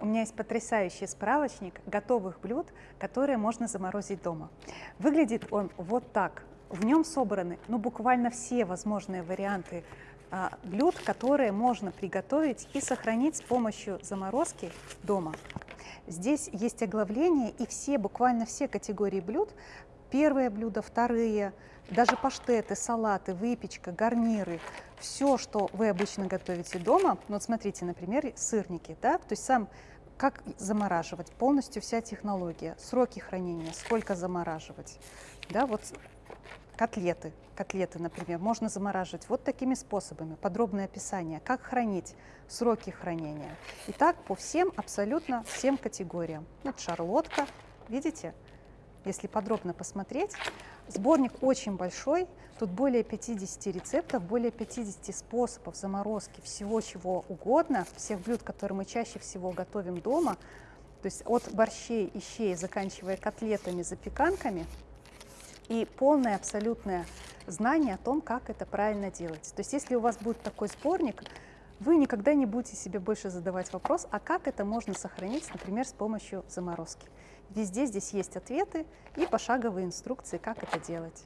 У меня есть потрясающий справочник готовых блюд, которые можно заморозить дома. Выглядит он вот так. В нем собраны ну, буквально все возможные варианты а, блюд, которые можно приготовить и сохранить с помощью заморозки дома. Здесь есть оглавление и все, буквально все категории блюд, первые блюда, вторые, даже паштеты, салаты, выпечка, гарниры, все, что вы обычно готовите дома. Ну, вот смотрите, например, сырники, да, то есть сам как замораживать, полностью вся технология, сроки хранения, сколько замораживать, да, вот котлеты, котлеты, например, можно замораживать вот такими способами, подробное описание, как хранить, сроки хранения. И так по всем, абсолютно всем категориям. Вот шарлотка, видите, если подробно посмотреть, Сборник очень большой, тут более 50 рецептов, более 50 способов заморозки всего чего угодно, всех блюд, которые мы чаще всего готовим дома, то есть от борщей и щей, заканчивая котлетами, запеканками, и полное абсолютное знание о том, как это правильно делать. То есть если у вас будет такой сборник, вы никогда не будете себе больше задавать вопрос, а как это можно сохранить, например, с помощью заморозки. Везде здесь есть ответы и пошаговые инструкции, как это делать.